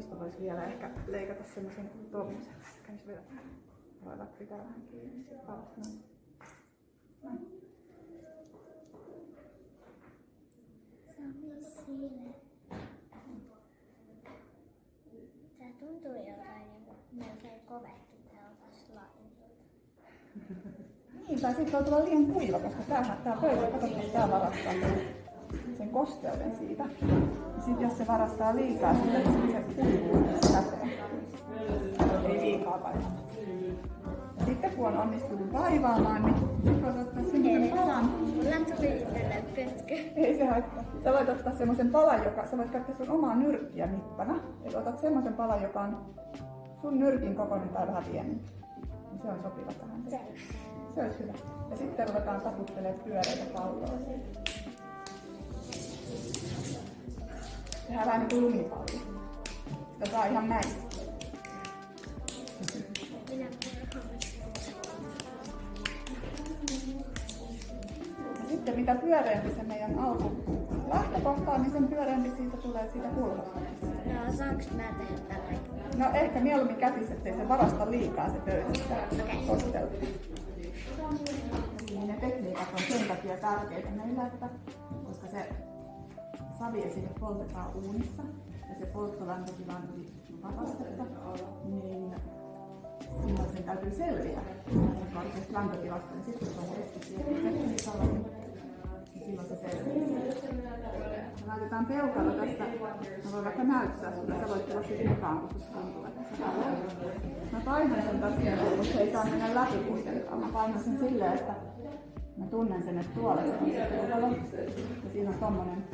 Tuosta voisi vielä ehkä leikata semmoisen tuommoisen. Kävis vielä ruveta pitää vähän kiinni. Sami Sile. Tää tuntuu jotain niinku melkein kovehti tällaista lainilta. Niin, tai sitten voi tulla liian kuiva, koska tämähän, tää pöytä, katsotaan, tää varastaa sen kosteuden siitä. Ja sitten jos se varastaa liikaa, sitten se kuivuu käteen. Ei liikaa painata. Ja sitten kun on onnistunut vaivaamaan, niin sitten voit ottaa semmoisen palan. Mulla tuli pötkö. Ei se haittaa. Sä voit ottaa semmoisen palan, joka, sä voit käyttää sun omaa nyrkkiä mittana. Eli otat semmoisen palan, joka on sun nyrkin kokoinen tai vähän pienempi. Se on sopiva tähän. Se olisi hyvä. Ja sitten ruvetaan taputtelemaan pyöreitä palloja Tehdään vähän niin kuin lumipallo. Sitä saa ihan näin. Ja sitten mitä pyöreämpi se meidän alku lähtökohta on, niin sen pyöreämpi siitä tulee siitä kulmasta. No saanko mä tehdä tällä? No ehkä mieluummin käsissä, ettei se varasta liikaa se pöytä sitä kostelua. Niin ne tekniikat on sen takia tärkeitä meillä, että koska se saviesine poltetaan uunissa ja se polttolämpötila on yli astetta, niin silloin sen täytyy selviä niin korkeasta lämpötilasta, niin sitten kun on siihen tekniikalla, niin silloin se selviää. Laitetaan peukalo tästä, mä voin vaikka näyttää sulle, sä voit tulla sitten mukaan, kun susta tuntuu, että. Mä painan sen tosiaan, kun se ei saa mennä läpi kuitenkaan. Mä painan sen silleen, että mä tunnen sen, että tuolla se on se peukalo. Ja siinä on tommonen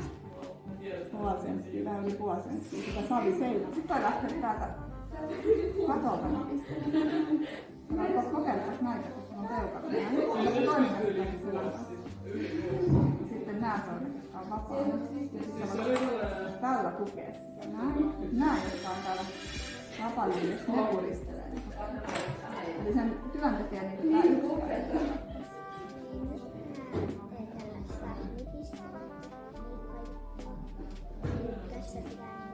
puoli senttiä, vähän yli puoli senttiä, sitä savi seinä. Sitten voi lähteä täältä katolta napistemaan. Mä voin kokeilla näitä, kun on. Näin. Sillä sitten nämä sormet, jotka on vapaana. Sitten voit tällä tukea sitä. Näin. Nämä, jotka on täällä vapaana, niin jos ne puristelee. Eli sen työn tekee niin tämä yksi käsi. subscribe.